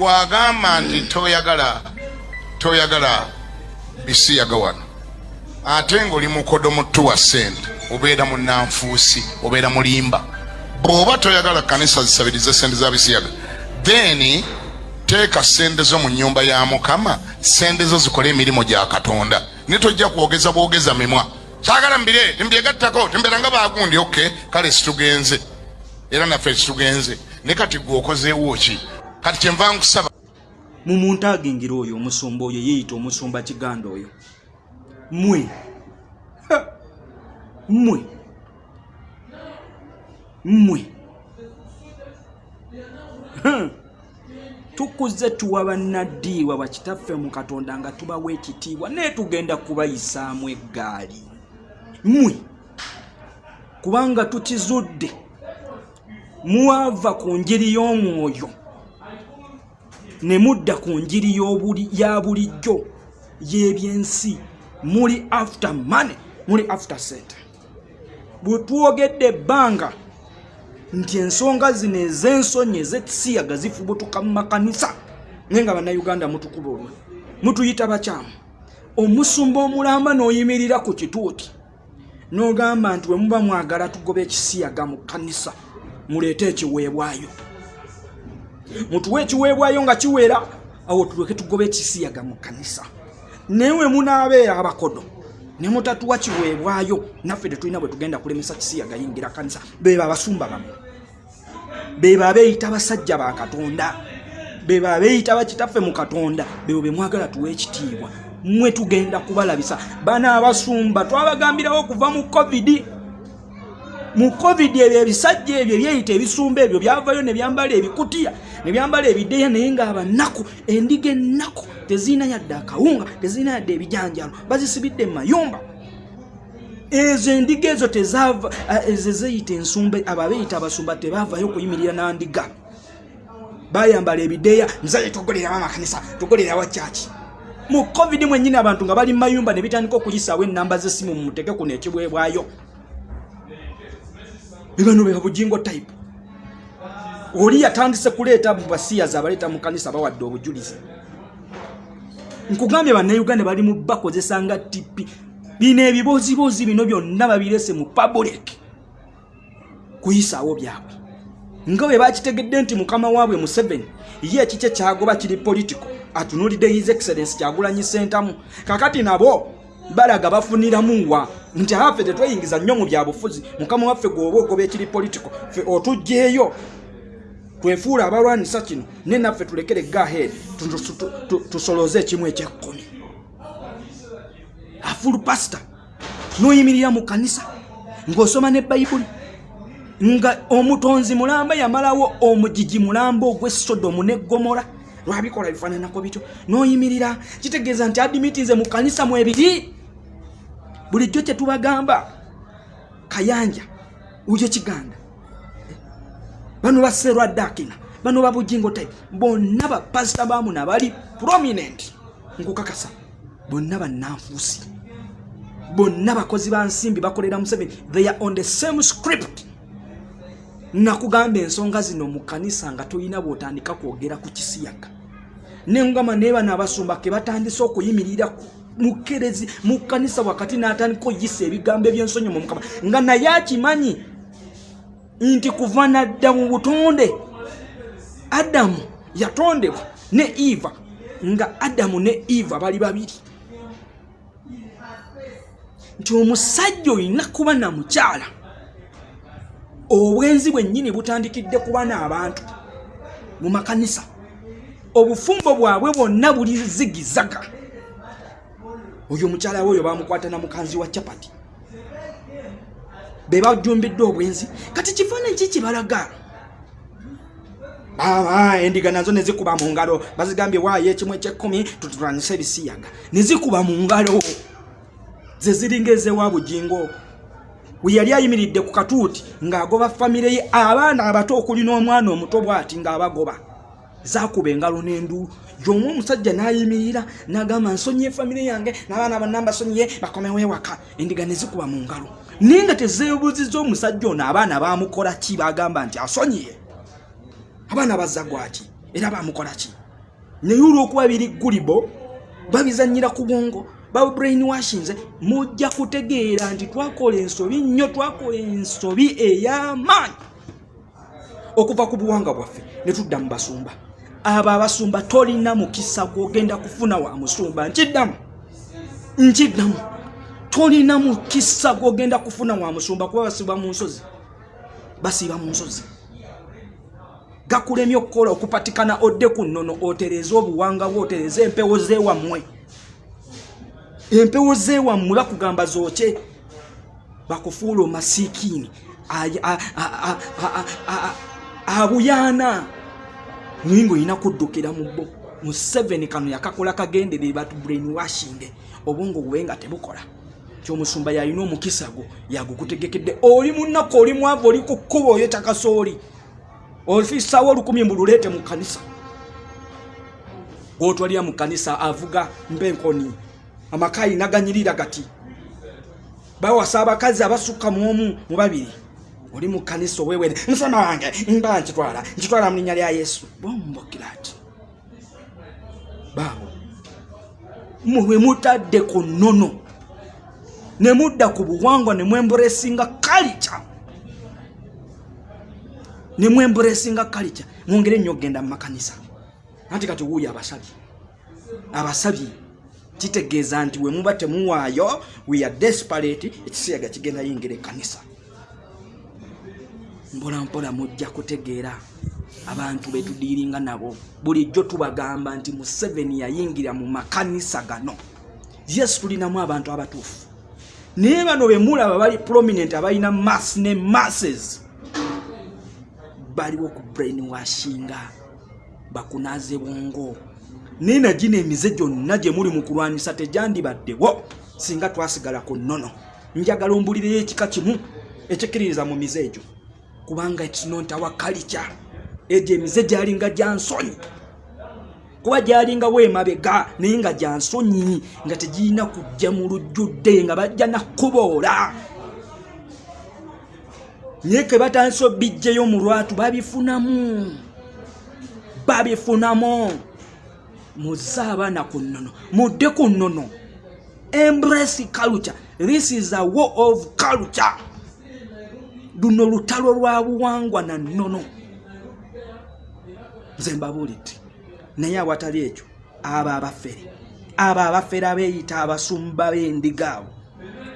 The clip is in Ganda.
gwagamba nti toyagala toyagala bisiyaga wano ate ngaoli mukodo mutu wa sente obeera munanfuusi obeera mulimba. Bw'oba toyagala kanisa zisabirize sente za bisiyaga then teeka sente zo mu nyumba ya mukama sente zo zikole emirimu gya katonda. Ne tojja kwogeza bwogeza mimwa. Kyagala mbire timbyegattako timbeera nga bagundi ok kale situgenze. Era naffe situgenze. Ne kati gwe okozeewo ki kati kyenva nkusaba. Mu muntu agingira oyo omusumba oyo yeeyita omusumba kiganda oyo. Mmwe. Mmwe. Mmwe. Tukuze tuwa bannaddiibwa bakitaffe mu katonda nga tubawa ekitiibwa naye tugenda kubayisaamu eggaali. Mmwe. Kubanga tukizudde muwava ku njiri y'omwoyo ne mudda ku njiri ya bulijjo y'ebyensi. Muli after money muli after sente. Bwe twogedde ebbanga nti ensonga zino ez'ensonyi ez'ekisiyaga zifubutuka mu makanisa naye nga bannayuganda mutukuba olwe mutuyita bakyamu. Omusumba omulamba n'oyimirira ku kituuti n'ogamba nti bwe muba mwagala tugoba ekisiyaga mu kanisa muleete ekiweebwayo mutuwe ekiweebwayo nga kiwera awo tuleke tugoba ekisiyaga mu kanisa naye we munaabeera abakodo ne mutatuwa kiweebwayo naffe tetulina bwe tugenda kulemesa kisiyaga yingira kanisa beba abasumba bamu. Beba abeeyita abasajja ba katonda beba abeeyita bakitaffe mu katonda bebo be mwagala tuwa ekitiibwa. Mmwe tugenda kubalabisa bana abasumba twabagambirawo okuva mu covid mu covid ebyo ebisajja ebyo ebyeyita ebisumba ebyo byavayo ne byambala ebikutiya ne byambala ebideya naye ngaabanaku endiga ennaku tezirina yadde akawunga tezirina yadde ebijanjalo bazisibidde mu mayumba. Ezo endiga ezo tezava ezo zeyita ensumba abo abeeyita abasumba tebavayo kuyimirira nandiga bayambala ebideya muzaye tugolerawo amakanisa tugolerawo kyaki mu covid mwennyini abantu nga bali mu mayumba ne bitandika okuyisaawo enamba z'essimu mumuteke kuno ekibwebwayo bibano bya bujingo type. Oli yatandise kuleeta mu basiyazi abaleeta mu kanisa bawadde obujulizi. Nkugambye bannayuganda bali mu bakozesa nga tipi bino ebibozibozi bino byonna babirese mu public. Kuyisaawo byabwe. Nga bwe bakitegedde nti mukama waabwe museveni ye ekikye kyagoba kiri politico? Atunuulidde his excellence kyagulanyi sentamu kakati nabo balaga bafuniramu wa nti affe tetweyingiza nnyo mu byabufuzi mukama waffe gweoba ogoba ekiri politico ffe otugjeeyo twefuula abalwanisa kino ne naffe tulekere gahed tusoloze ekimu ekyekkumi. Afulu pasita n'oyimirira mu kanisa ng'osoma ne bayibuli nga omutonzi mulamba yamalawo omugigi mulamba ogw'esodomu ne gomora lwabikola bifaananako bityo. N'oyimirira kitegeeza nti adimitinze mu kanisa mu ebiri bulijjo kyetubagamba kayanja uje kiganda. Bano baserwadakina bano babujingo type bonna bapasita bamuna bali prominent. Nkukakasa bonna bannanfuusi bonna bakozi ba nsimbi bakolera museveni they are on the same script. Nakugamba ensonga zino mu kanisa nga tolina bwotandika kwogera ku kisiyaga. Nengamba naye bano abasumba ke batandise okuyimirira mukerezi mu kanisa wakati n'atandika oyisa ebigambo ebyensonyi mu mukama. Nga naye akimanyi nti kuva nadda mu butonde adamu yatondebwa ne eva nga adamu ne eva bali babiri. Nti omusajja olina kuba na mukyala obwenzi bwennyini butandikidde kuba n'abantu mu makanisa. Obufumbo bwabwe bwonna buli zigizaga oyo omukyala we oyo bamukwata na mukanzi wa capati be bajumbidde obwenzi. Kati kifaananyi ki kibalaga? Endiga nazo nezikuba mu ngalo. Bazigambye waayo ekimu ekyekkumi tutulwanyisa ebisiyaga. Nezikuba mu ngalo. Ze ziringa ezewa bugingo we yali ayimiridde ku katuuti ng'agoba famire ye abaana abato okuli n'omwana omuto bw'ati ng'abagoba zakuba engalo n'enduulu y'omu omusajja n'ayimirira n'agamba nsonyiye famire yange n'abaana banna mbasonyiye bakomewo ewaka. Endiga ne zikuba mu ngalo. Naye nga tezeebuuziza omusajja ono abaana baamukola ki? Bagamba nti asonyiye. Abaana bazza gwaki era baamukola ki? Naye olwokuba biri gulibo babizanyira ku bwongo babrain washinze mujja kutegeera nti twakola ensobi nnyo twakola ensobi ey'amaanyi. Okuva ku buwanga bwaffe ne tudda mu basumba abo abasumba tolina mukisa gwogenda kufuna wa musumba nkiddamu nkiddamu tolina mukisa gwogenda kufuna wa musumba kuba basiba mu nsozi basiiba mu nsozi gakulemye okukola okupatikana odde ku nnono otereze obuwanga bwe otereze empewo zewammwe empewo zewammwe bakugamba zooke bakufuula omasiikiini abuyaana naye ngaolina kuddukira mubbo mu 7 kano yakakola kagendere batu brain washinge obwongo bwe nga tebukola. Kyomusumba yalina omukisa gwo yagukutegekedde oli munaku oli mwavu oli ku kkuba oyo takasooli ofisawo olukumi mbululeete mu kanisa gwotwalira mu kanisa avuga mpenkoni amaka alina ganyirira gati bawasa abakazi abasukka muomu mu babiri oli mu kanisa owewere musana wange mba nkitwala. Nkitwala mu linnya lya yesu. Bombokira ati baabo mwe mutadde ku nnono ne mudda ku buwangwa ne mwemburesinga kalica ne mwemburesinga kalica mwongere nnyo okgenda mu makanisa. Anti kati wuuyo abasabye. Abasabye kitegeeza nti we muba temuwaayo we are desperate. Ekisiyaga kigenda yingira ekkanisa mpolampola mujja kutegeera abantu betudiiringa nabo. Bulijjo tubagamba nti museveni yayingira mu makanisa gano. Yesu tulinamu abantu abatuufu. Naye bano bemulaba bali prominent abalina mass ne masses. Baliwo ku brain washinga bakunaze bwongo. Naye nagina emize gyonna gye muli mu kulwanisa tegyandibaddewo singa twasigala ku nnono. Njagala ombulireyo ekika kimu ekikkiririza mu mize egyo kubanga ekinontawa kalica egyo emize gyalinga gya nsonyi. Kuba gyalingawo emabega naye nga gya nsonyi nga tegirina kujja mu lujjudde nga bajja nakuboola naye ke batandise obijjeyo mu lwatu babifunamu. Babifunamu. Muze abaana ku nnono mudde ku nnono. Embrace culture. This is a war of culture luno lutalo lwa buwangwa na nnono. Nze mbabuulidde naye awatali ekyo abo abafere abo abafere abeeyita abasumba b'endiga abo